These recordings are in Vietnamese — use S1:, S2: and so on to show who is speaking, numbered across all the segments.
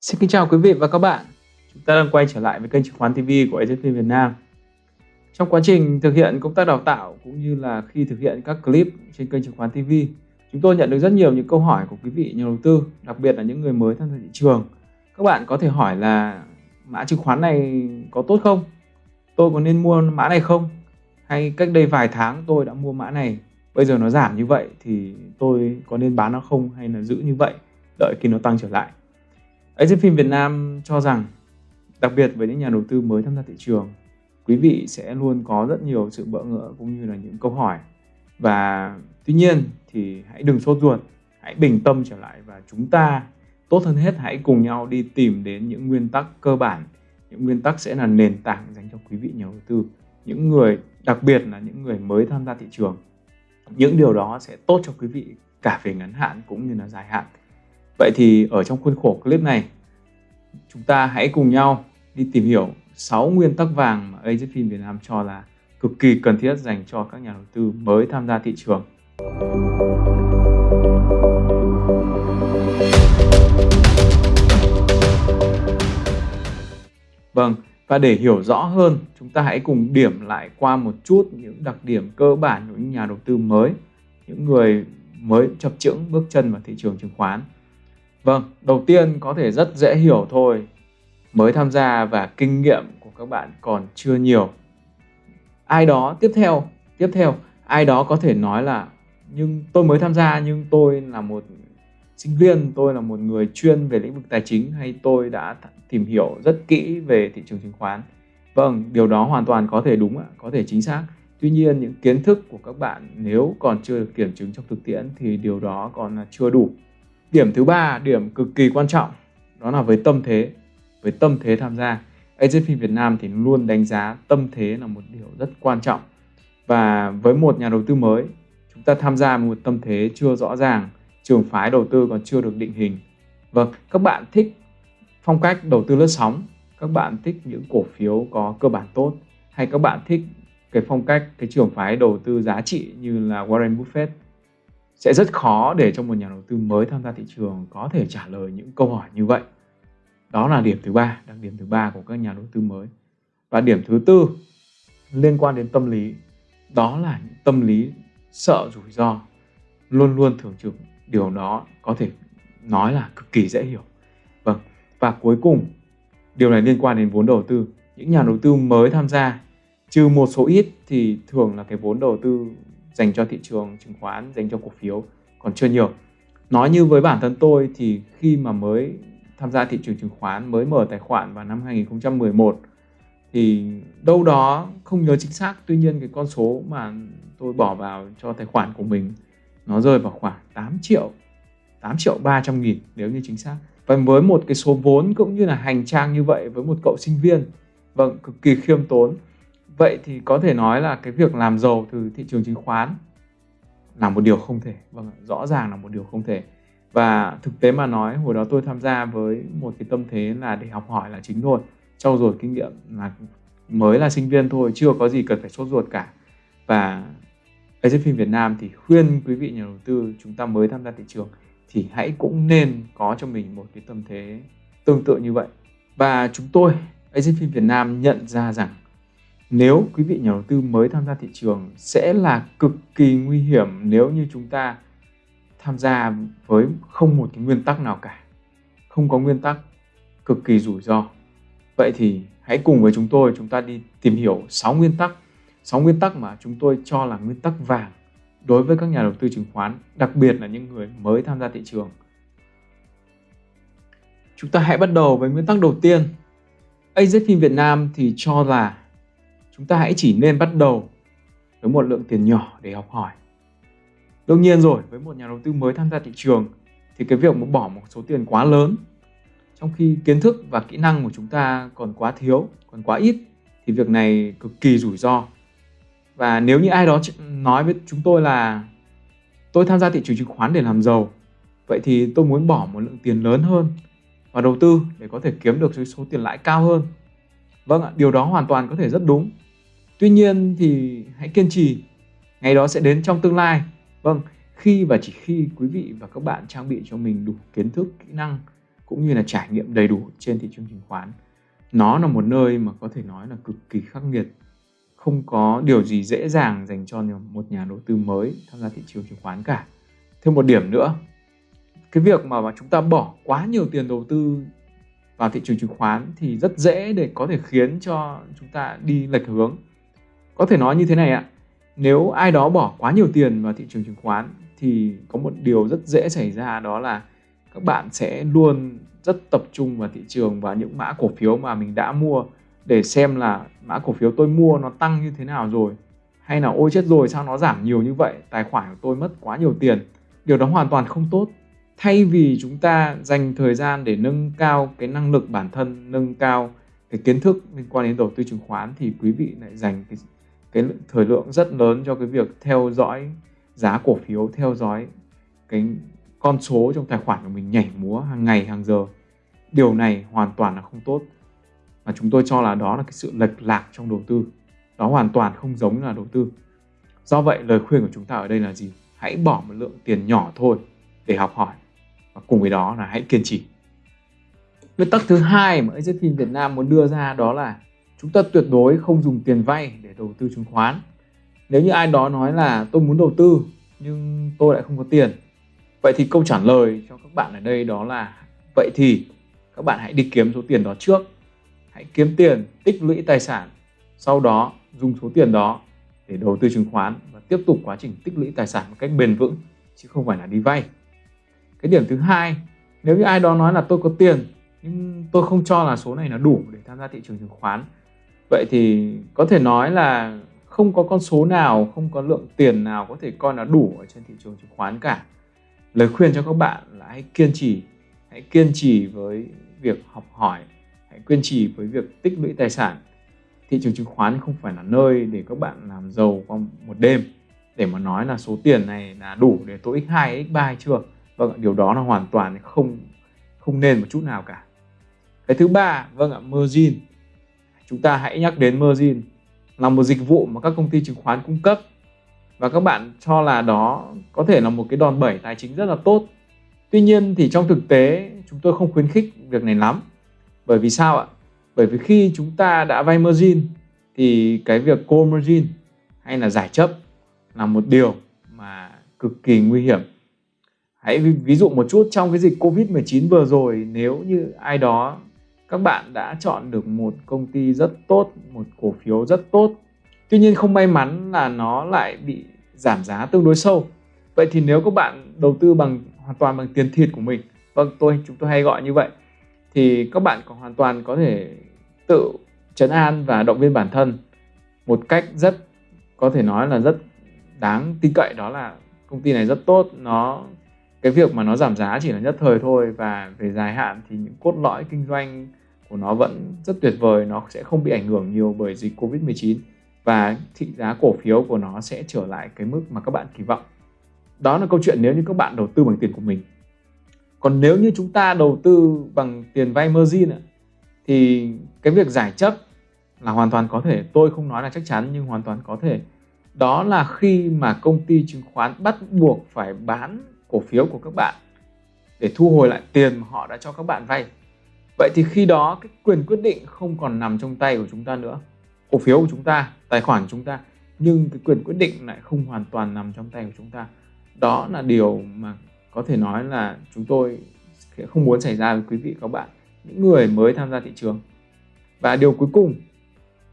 S1: Xin kính chào quý vị và các bạn. Chúng ta đang quay trở lại với kênh chứng khoán TV của AZP Việt Nam. Trong quá trình thực hiện công tác đào tạo cũng như là khi thực hiện các clip trên kênh chứng khoán TV, chúng tôi nhận được rất nhiều những câu hỏi của quý vị nhà đầu tư, đặc biệt là những người mới tham gia thị trường. Các bạn có thể hỏi là mã chứng khoán này có tốt không? Tôi có nên mua mã này không? Hay cách đây vài tháng tôi đã mua mã này, bây giờ nó giảm như vậy thì tôi có nên bán nó không hay là giữ như vậy đợi khi nó tăng trở lại? Phim Việt Nam cho rằng, đặc biệt với những nhà đầu tư mới tham gia thị trường, quý vị sẽ luôn có rất nhiều sự bỡ ngỡ cũng như là những câu hỏi. Và tuy nhiên thì hãy đừng sốt ruột, hãy bình tâm trở lại và chúng ta tốt hơn hết hãy cùng nhau đi tìm đến những nguyên tắc cơ bản. Những nguyên tắc sẽ là nền tảng dành cho quý vị nhà đầu tư, những người, đặc biệt là những người mới tham gia thị trường. Những điều đó sẽ tốt cho quý vị cả về ngắn hạn cũng như là dài hạn. Vậy thì ở trong khuôn khổ clip này chúng ta hãy cùng nhau đi tìm hiểu 6 nguyên tắc vàng mà AZFIN Việt Nam cho là cực kỳ cần thiết dành cho các nhà đầu tư mới tham gia thị trường. Vâng, và để hiểu rõ hơn, chúng ta hãy cùng điểm lại qua một chút những đặc điểm cơ bản của những nhà đầu tư mới, những người mới chập chững bước chân vào thị trường chứng khoán. Vâng, đầu tiên có thể rất dễ hiểu thôi. Mới tham gia và kinh nghiệm của các bạn còn chưa nhiều. Ai đó tiếp theo, tiếp theo, ai đó có thể nói là nhưng tôi mới tham gia nhưng tôi là một sinh viên, tôi là một người chuyên về lĩnh vực tài chính hay tôi đã tìm hiểu rất kỹ về thị trường chứng khoán. Vâng, điều đó hoàn toàn có thể đúng ạ, có thể chính xác. Tuy nhiên những kiến thức của các bạn nếu còn chưa được kiểm chứng trong thực tiễn thì điều đó còn là chưa đủ. Điểm thứ ba, điểm cực kỳ quan trọng, đó là với tâm thế, với tâm thế tham gia. AJP Việt Nam thì luôn đánh giá tâm thế là một điều rất quan trọng. Và với một nhà đầu tư mới, chúng ta tham gia một tâm thế chưa rõ ràng, trường phái đầu tư còn chưa được định hình. Vâng, các bạn thích phong cách đầu tư lướt sóng, các bạn thích những cổ phiếu có cơ bản tốt, hay các bạn thích cái phong cách, cái trường phái đầu tư giá trị như là Warren Buffett sẽ rất khó để cho một nhà đầu tư mới tham gia thị trường có thể trả lời những câu hỏi như vậy. Đó là điểm thứ ba, đặc điểm thứ ba của các nhà đầu tư mới. Và điểm thứ tư liên quan đến tâm lý, đó là những tâm lý sợ rủi ro, luôn luôn thường trực. Điều đó có thể nói là cực kỳ dễ hiểu. Vâng, và cuối cùng điều này liên quan đến vốn đầu tư. Những nhà đầu tư mới tham gia, trừ một số ít thì thường là cái vốn đầu tư dành cho thị trường chứng khoán, dành cho cổ phiếu còn chưa nhiều. Nói như với bản thân tôi thì khi mà mới tham gia thị trường chứng khoán, mới mở tài khoản vào năm 2011 thì đâu đó không nhớ chính xác, tuy nhiên cái con số mà tôi bỏ vào cho tài khoản của mình nó rơi vào khoảng 8 triệu 8 triệu 300 nghìn nếu như chính xác và với một cái số vốn cũng như là hành trang như vậy với một cậu sinh viên vâng cực kỳ khiêm tốn Vậy thì có thể nói là cái việc làm giàu từ thị trường chứng khoán là một điều không thể. Vâng, rõ ràng là một điều không thể. Và thực tế mà nói, hồi đó tôi tham gia với một cái tâm thế là để học hỏi là chính thôi. Trau dồi kinh nghiệm là mới là sinh viên thôi, chưa có gì cần phải sốt ruột cả. Và phim Việt Nam thì khuyên quý vị nhà đầu tư chúng ta mới tham gia thị trường thì hãy cũng nên có cho mình một cái tâm thế tương tự như vậy. Và chúng tôi, phim Việt Nam nhận ra rằng nếu quý vị nhà đầu tư mới tham gia thị trường sẽ là cực kỳ nguy hiểm nếu như chúng ta tham gia với không một cái nguyên tắc nào cả. Không có nguyên tắc, cực kỳ rủi ro. Vậy thì hãy cùng với chúng tôi, chúng ta đi tìm hiểu 6 nguyên tắc 6 nguyên tắc mà chúng tôi cho là nguyên tắc vàng đối với các nhà đầu tư chứng khoán, đặc biệt là những người mới tham gia thị trường. Chúng ta hãy bắt đầu với nguyên tắc đầu tiên. AZFIN Việt Nam thì cho là chúng ta hãy chỉ nên bắt đầu với một lượng tiền nhỏ để học hỏi. Đương nhiên rồi, với một nhà đầu tư mới tham gia thị trường thì cái việc mà bỏ một số tiền quá lớn trong khi kiến thức và kỹ năng của chúng ta còn quá thiếu, còn quá ít thì việc này cực kỳ rủi ro. Và nếu như ai đó nói với chúng tôi là tôi tham gia thị trường chứng khoán để làm giàu, vậy thì tôi muốn bỏ một lượng tiền lớn hơn và đầu tư để có thể kiếm được số tiền lãi cao hơn. Vâng ạ, điều đó hoàn toàn có thể rất đúng. Tuy nhiên thì hãy kiên trì, ngày đó sẽ đến trong tương lai. Vâng, khi và chỉ khi quý vị và các bạn trang bị cho mình đủ kiến thức, kỹ năng cũng như là trải nghiệm đầy đủ trên thị trường chứng khoán. Nó là một nơi mà có thể nói là cực kỳ khắc nghiệt. Không có điều gì dễ dàng dành cho một nhà đầu tư mới tham gia thị trường chứng khoán cả. Thêm một điểm nữa, cái việc mà, chúng ta bỏ quá nhiều tiền đầu tư vào thị trường chứng khoán thì rất dễ để có thể khiến cho chúng ta đi lệch hướng. Có thể nói như thế này ạ, nếu ai đó bỏ quá nhiều tiền vào thị trường chứng khoán thì có một điều rất dễ xảy ra đó là các bạn sẽ luôn rất tập trung vào thị trường và những mã cổ phiếu mà mình đã mua để xem là mã cổ phiếu tôi mua nó tăng như thế nào rồi hay là ôi chết rồi sao nó giảm nhiều như vậy tài khoản của tôi mất quá nhiều tiền. Điều đó hoàn toàn không tốt. Thay vì chúng ta dành thời gian để nâng cao cái năng lực bản thân nâng cao cái kiến thức liên quan đến đầu tư chứng khoán thì quý vị lại dành cái cái thời lượng rất lớn cho cái việc theo dõi giá cổ phiếu, theo dõi cái con số trong tài khoản của mình nhảy múa hàng ngày, hàng giờ. Điều này hoàn toàn là không tốt. Và chúng tôi cho là đó là cái sự lệch lạc trong đầu tư. Đó hoàn toàn không giống là đầu tư. Do vậy, lời khuyên của chúng ta ở đây là gì? Hãy bỏ một lượng tiền nhỏ thôi để học hỏi. Và cùng với đó là hãy kiên trì. Nguyên tắc thứ hai mà AZ Team Việt Nam muốn đưa ra đó là chúng ta tuyệt đối không dùng tiền vay để đầu tư chứng khoán. Nếu như ai đó nói là tôi muốn đầu tư, nhưng tôi lại không có tiền. Vậy thì câu trả lời cho các bạn ở đây đó là, vậy thì các bạn hãy đi kiếm số tiền đó trước. Hãy kiếm tiền, tích lũy tài sản, sau đó dùng số tiền đó để đầu tư chứng khoán và tiếp tục quá trình tích lũy tài sản một cách bền vững, chứ không phải là đi vay. Cái điểm thứ hai, nếu như ai đó nói là tôi có tiền, nhưng tôi không cho là số này là đủ để tham gia thị trường chứng khoán vậy thì có thể nói là không có con số nào, không có lượng tiền nào có thể coi là đủ ở trên thị trường chứng khoán cả. Lời khuyên cho các bạn là hãy kiên trì, hãy kiên trì với việc học hỏi, hãy kiên trì với việc tích lũy tài sản. Thị trường chứng khoán không phải là nơi để các bạn làm giàu qua một đêm. Để mà nói là số tiền này là đủ để tôi x2 x3 hay chưa? Vâng điều đó là hoàn toàn không không nên một chút nào cả. Cái thứ ba vâng ạ, margin chúng ta hãy nhắc đến margin là một dịch vụ mà các công ty chứng khoán cung cấp. Và các bạn cho là đó có thể là một cái đòn bẩy tài chính rất là tốt. Tuy nhiên thì trong thực tế, chúng tôi không khuyến khích việc này lắm. Bởi vì sao ạ? Bởi vì khi chúng ta đã vay margin thì cái việc call margin hay là giải chấp là một điều mà cực kỳ nguy hiểm. Hãy ví dụ một chút trong cái dịch covid 19 vừa rồi, nếu như ai đó các bạn đã chọn được một công ty rất tốt, một cổ phiếu rất tốt. Tuy nhiên không may mắn là nó lại bị giảm giá tương đối sâu. Vậy thì nếu các bạn đầu tư bằng, hoàn toàn bằng tiền thịt của mình vâng tôi, chúng tôi hay gọi như vậy, thì các bạn còn hoàn toàn có thể tự chấn an và động viên bản thân một cách rất, có thể nói là rất đáng tin cậy, đó là công ty này rất tốt. Nó, cái việc mà nó giảm giá chỉ là nhất thời thôi và về dài hạn thì những cốt lõi kinh doanh của nó vẫn rất tuyệt vời, nó sẽ không bị ảnh hưởng nhiều bởi dịch Covid 19 và thị giá cổ phiếu của nó sẽ trở lại cái mức mà các bạn kỳ vọng. Đó là câu chuyện nếu như các bạn đầu tư bằng tiền của mình. Còn nếu như chúng ta đầu tư bằng tiền vay margin thì cái việc giải chấp là hoàn toàn có thể. Tôi không nói là chắc chắn, nhưng hoàn toàn có thể. Đó là khi mà công ty chứng khoán bắt buộc phải bán cổ phiếu của các bạn để thu hồi lại tiền mà họ đã cho các bạn vay vậy thì khi đó cái quyền quyết định không còn nằm trong tay của chúng ta nữa, cổ phiếu của chúng ta, tài khoản của chúng ta, nhưng cái quyền quyết định lại không hoàn toàn nằm trong tay của chúng ta. Đó là điều mà có thể nói là chúng tôi sẽ không muốn xảy ra với quý vị các bạn, những người mới tham gia thị trường. Và điều cuối cùng,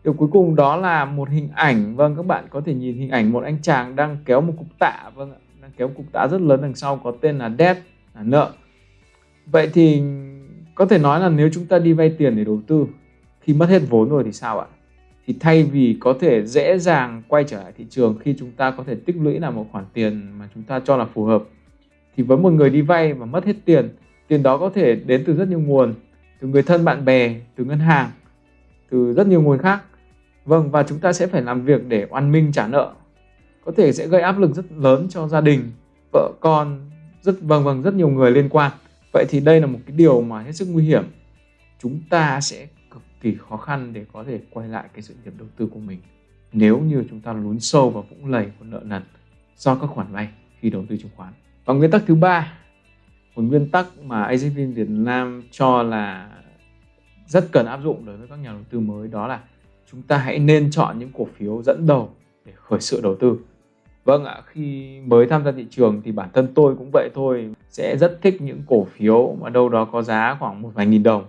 S1: điều cuối cùng đó là một hình ảnh. Vâng các bạn có thể nhìn hình ảnh một anh chàng đang kéo một cục tạ vâng ạ, đang kéo một cục tạ rất lớn đằng sau có tên là debt là nợ. Vậy thì có thể nói là nếu chúng ta đi vay tiền để đầu tư khi mất hết vốn rồi thì sao ạ? Thì thay vì có thể dễ dàng quay trở lại thị trường khi chúng ta có thể tích lũy là một khoản tiền mà chúng ta cho là phù hợp, thì với một người đi vay và mất hết tiền tiền đó có thể đến từ rất nhiều nguồn, từ người thân bạn bè, từ ngân hàng, từ rất nhiều nguồn khác. Vâng và chúng ta sẽ phải làm việc để oan minh trả nợ. Có thể sẽ gây áp lực rất lớn cho gia đình, vợ con, rất vâng vâng rất nhiều người liên quan vậy thì đây là một cái điều mà hết sức nguy hiểm chúng ta sẽ cực kỳ khó khăn để có thể quay lại cái sự nghiệp đầu tư của mình nếu như chúng ta lún sâu vào vũng lầy của nợ nần do các khoản vay khi đầu tư chứng khoán và nguyên tắc thứ ba, một nguyên tắc mà AZFIN Việt Nam cho là rất cần áp dụng đối với các nhà đầu tư mới đó là chúng ta hãy nên chọn những cổ phiếu dẫn đầu để khởi sự đầu tư. Vâng ạ, khi mới tham gia thị trường thì bản thân tôi cũng vậy thôi, sẽ rất thích những cổ phiếu mà đâu đó có giá khoảng một vài nghìn đồng.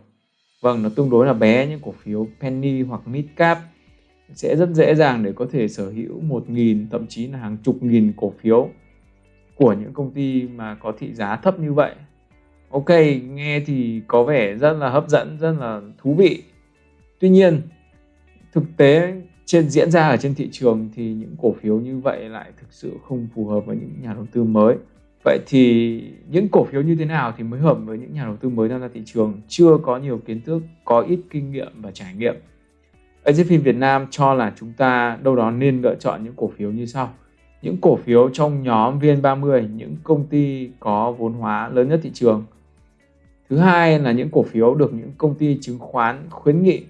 S1: Vâng, nó tương đối là bé những cổ phiếu penny hoặc mid cap sẽ rất dễ dàng để có thể sở hữu một nghìn thậm chí là hàng chục nghìn cổ phiếu của những công ty mà có thị giá thấp như vậy. Ok, nghe thì có vẻ rất là hấp dẫn, rất là thú vị. Tuy nhiên, thực tế trên diễn ra ở trên thị trường thì những cổ phiếu như vậy lại thực sự không phù hợp với những nhà đầu tư mới. Vậy thì những cổ phiếu như thế nào thì mới hợp với những nhà đầu tư mới tham gia thị trường chưa có nhiều kiến thức, có ít kinh nghiệm và trải nghiệm. AZFIN Việt Nam cho là chúng ta đâu đó nên lựa chọn những cổ phiếu như sau. Những cổ phiếu trong nhóm VN30, những công ty có vốn hóa lớn nhất thị trường. Thứ hai là những cổ phiếu được những công ty chứng khoán khuyến nghị.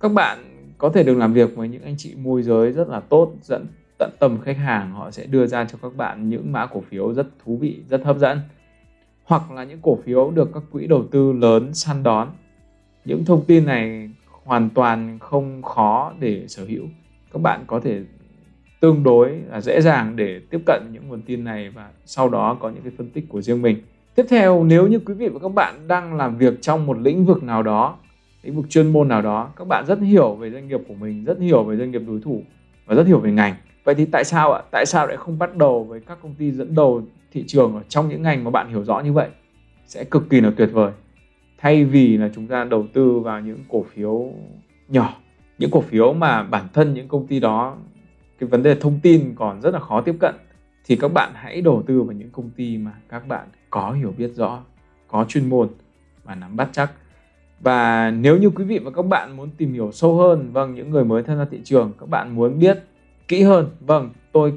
S1: Các bạn có thể được làm việc với những anh chị môi giới rất là tốt, dẫn, tận tâm khách hàng, họ sẽ đưa ra cho các bạn những mã cổ phiếu rất thú vị, rất hấp dẫn. Hoặc là những cổ phiếu được các quỹ đầu tư lớn săn đón. Những thông tin này hoàn toàn không khó để sở hữu. Các bạn có thể tương đối là dễ dàng để tiếp cận những nguồn tin này và sau đó có những cái phân tích của riêng mình. Tiếp theo, nếu như quý vị và các bạn đang làm việc trong một lĩnh vực nào đó lĩnh vực chuyên môn nào đó, các bạn rất hiểu về doanh nghiệp của mình, rất hiểu về doanh nghiệp đối thủ và rất hiểu về ngành. Vậy thì tại sao ạ? Tại sao lại không bắt đầu với các công ty dẫn đầu thị trường ở trong những ngành mà bạn hiểu rõ như vậy? Sẽ cực kỳ là tuyệt vời. Thay vì là chúng ta đầu tư vào những cổ phiếu nhỏ, những cổ phiếu mà bản thân những công ty đó, cái vấn đề thông tin còn rất là khó tiếp cận, thì các bạn hãy đầu tư vào những công ty mà các bạn có hiểu biết rõ, có chuyên môn và nắm bắt chắc và nếu như quý vị và các bạn muốn tìm hiểu sâu hơn vâng những người mới tham gia thị trường các bạn muốn biết kỹ hơn vâng tôi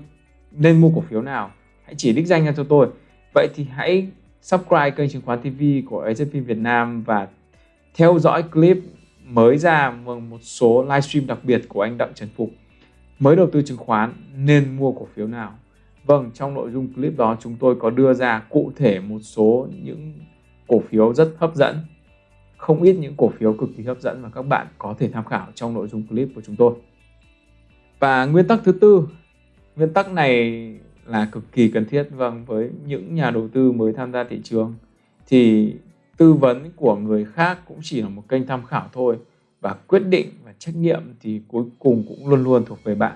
S1: nên mua cổ phiếu nào hãy chỉ đích danh ra cho tôi. Vậy thì hãy subscribe kênh chứng khoán TV của AZP Việt Nam và theo dõi clip mới ra vâng, một số livestream đặc biệt của anh Đặng Trần Phục mới đầu tư chứng khoán nên mua cổ phiếu nào? Vâng, trong nội dung clip đó chúng tôi có đưa ra cụ thể một số những cổ phiếu rất hấp dẫn không ít những cổ phiếu cực kỳ hấp dẫn mà các bạn có thể tham khảo trong nội dung clip của chúng tôi. Và nguyên tắc thứ tư, nguyên tắc này là cực kỳ cần thiết. Vâng với những nhà đầu tư mới tham gia thị trường thì tư vấn của người khác cũng chỉ là một kênh tham khảo thôi. Và quyết định và trách nhiệm thì cuối cùng cũng luôn luôn thuộc về bạn.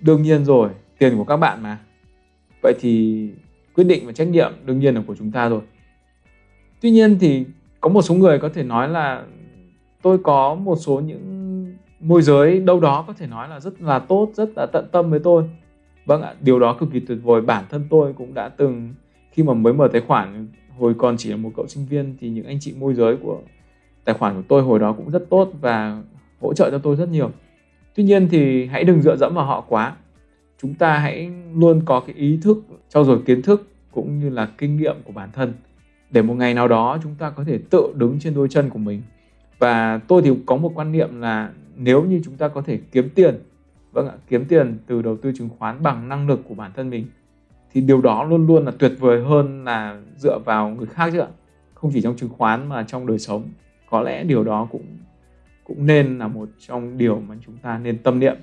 S1: Đương nhiên rồi, tiền của các bạn mà. Vậy thì quyết định và trách nhiệm đương nhiên là của chúng ta rồi. Tuy nhiên thì có một số người có thể nói là tôi có một số những môi giới đâu đó có thể nói là rất là tốt, rất là tận tâm với tôi. Vâng ạ, điều đó cực kỳ tuyệt vời. Bản thân tôi cũng đã từng, khi mà mới mở tài khoản, hồi còn chỉ là một cậu sinh viên, thì những anh chị môi giới của tài khoản của tôi hồi đó cũng rất tốt và hỗ trợ cho tôi rất nhiều. Tuy nhiên thì hãy đừng dựa dẫm vào họ quá. Chúng ta hãy luôn có cái ý thức, trau dồi kiến thức cũng như là kinh nghiệm của bản thân để một ngày nào đó chúng ta có thể tự đứng trên đôi chân của mình. Và tôi thì có một quan niệm là nếu như chúng ta có thể kiếm tiền vâng ạ, kiếm tiền từ đầu tư chứng khoán bằng năng lực của bản thân mình, thì điều đó luôn luôn là tuyệt vời hơn là dựa vào người khác chứ ạ. Không chỉ trong chứng khoán mà trong đời sống. Có lẽ điều đó cũng cũng nên là một trong điều mà chúng ta nên tâm niệm.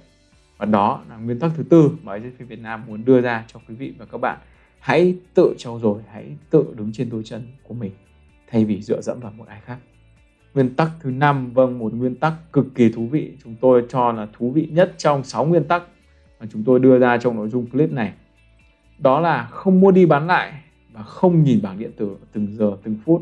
S1: Và đó là nguyên tắc thứ tư mà AZF Việt Nam muốn đưa ra cho quý vị và các bạn hãy tự trau dồi hãy tự đứng trên đôi chân của mình thay vì dựa dẫm vào một ai khác Nguyên tắc thứ năm, vâng một nguyên tắc cực kỳ thú vị, chúng tôi cho là thú vị nhất trong 6 nguyên tắc mà chúng tôi đưa ra trong nội dung clip này. Đó là không mua đi bán lại và không nhìn bảng điện tử từng giờ từng phút.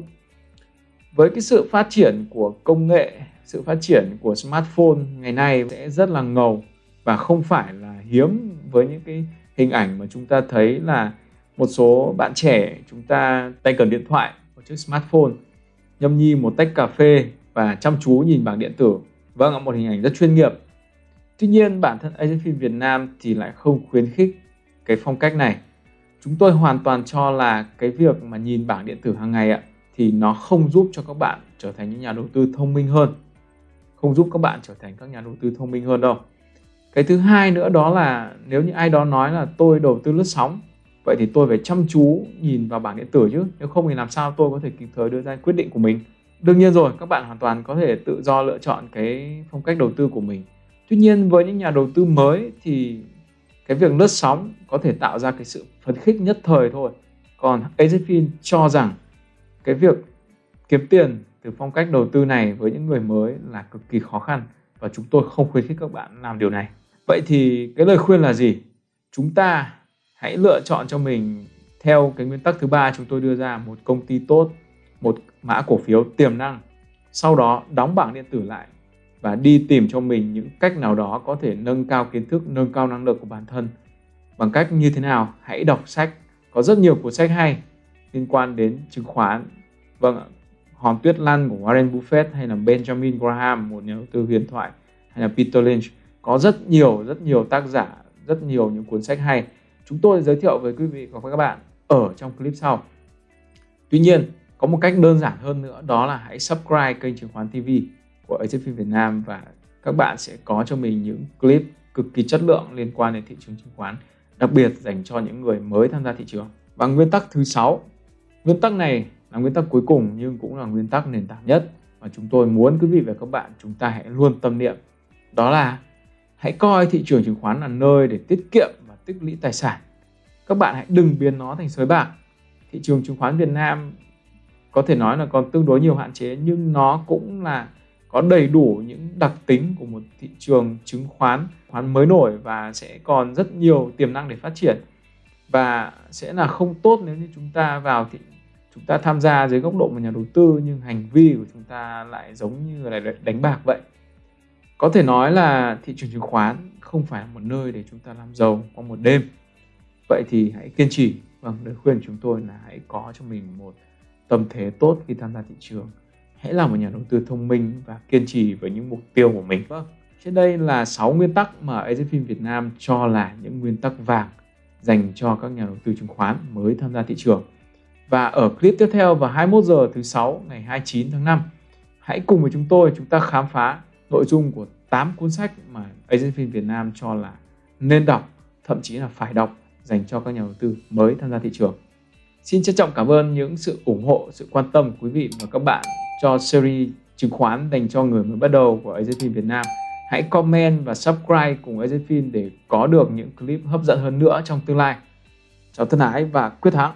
S1: Với cái sự phát triển của công nghệ, sự phát triển của smartphone ngày nay sẽ rất là ngầu và không phải là hiếm với những cái hình ảnh mà chúng ta thấy là một số bạn trẻ chúng ta tay cầm điện thoại một chiếc smartphone nhâm nhi một tách cà phê và chăm chú nhìn bảng điện tử. Vâng ạ, một hình ảnh rất chuyên nghiệp. Tuy nhiên, bản thân Agency Việt Nam thì lại không khuyến khích cái phong cách này. Chúng tôi hoàn toàn cho là cái việc mà nhìn bảng điện tử hàng ngày ạ thì nó không giúp cho các bạn trở thành những nhà đầu tư thông minh hơn. Không giúp các bạn trở thành các nhà đầu tư thông minh hơn đâu. Cái thứ hai nữa đó là nếu như ai đó nói là tôi đầu tư lướt sóng, vậy thì tôi phải chăm chú nhìn vào bảng điện tử chứ. Nếu không thì làm sao tôi có thể kịp thời đưa ra quyết định của mình? Đương nhiên rồi, các bạn hoàn toàn có thể tự do lựa chọn cái phong cách đầu tư của mình. Tuy nhiên, với những nhà đầu tư mới thì cái việc lướt sóng có thể tạo ra cái sự phấn khích nhất thời thôi. Còn AZFIN cho rằng cái việc kiếm tiền từ phong cách đầu tư này với những người mới là cực kỳ khó khăn và chúng tôi không khuyến khích các bạn làm điều này. Vậy thì cái lời khuyên là gì? Chúng ta hãy lựa chọn cho mình theo cái nguyên tắc thứ ba chúng tôi đưa ra, một công ty tốt, một mã cổ phiếu tiềm năng. Sau đó đóng bảng điện tử lại và đi tìm cho mình những cách nào đó có thể nâng cao kiến thức, nâng cao năng lực của bản thân. Bằng cách như thế nào? Hãy đọc sách. Có rất nhiều cuốn sách hay liên quan đến chứng khoán. Vâng hòn tuyết lăn của Warren Buffett hay là Benjamin Graham, một nhà đầu tư huyền thoại, hay là Peter Lynch. Có rất nhiều rất nhiều tác giả, rất nhiều những cuốn sách hay chúng tôi giới thiệu với quý vị và các bạn ở trong clip sau. Tuy nhiên, có một cách đơn giản hơn nữa, đó là hãy subscribe kênh chứng khoán TV của AZFIN Việt Nam và các bạn sẽ có cho mình những clip cực kỳ chất lượng liên quan đến thị trường chứng khoán, đặc biệt dành cho những người mới tham gia thị trường. Và nguyên tắc thứ sáu, nguyên tắc này là nguyên tắc cuối cùng nhưng cũng là nguyên tắc nền tảng nhất mà chúng tôi muốn quý vị và các bạn chúng ta hãy luôn tâm niệm. Đó là hãy coi thị trường chứng khoán là nơi để tiết kiệm tích lũy tài sản. Các bạn hãy đừng biến nó thành sới bạc. Thị trường chứng khoán Việt Nam có thể nói là còn tương đối nhiều hạn chế, nhưng nó cũng là có đầy đủ những đặc tính của một thị trường chứng khoán khoán mới nổi và sẽ còn rất nhiều tiềm năng để phát triển. Và sẽ là không tốt nếu như chúng ta vào thị, chúng ta tham gia dưới góc độ một nhà đầu tư, nhưng hành vi của chúng ta lại giống như là đánh bạc vậy có thể nói là thị trường chứng khoán không phải là một nơi để chúng ta làm giàu trong một đêm. Vậy thì hãy kiên trì. Vâng lời khuyên của chúng tôi là hãy có cho mình một tâm thế tốt khi tham gia thị trường. Hãy là một nhà đầu tư thông minh và kiên trì với những mục tiêu của mình. Vâng. Trên đây là 6 nguyên tắc mà AZFIN Việt Nam cho là những nguyên tắc vàng dành cho các nhà đầu tư chứng khoán mới tham gia thị trường. Và ở clip tiếp theo vào 21 giờ thứ sáu ngày 29 tháng 5 hãy cùng với chúng tôi chúng ta khám phá nội dung của 8 cuốn sách mà AZFIN Việt Nam cho là nên đọc thậm chí là phải đọc dành cho các nhà đầu tư mới tham gia thị trường Xin trân trọng cảm ơn những sự ủng hộ, sự quan tâm của quý vị và các bạn cho series chứng khoán dành cho người mới bắt đầu của AZFIN Việt Nam. Hãy comment và subscribe cùng AZFIN để có được những clip hấp dẫn hơn nữa trong tương lai. Chào thân ái và quyết thắng!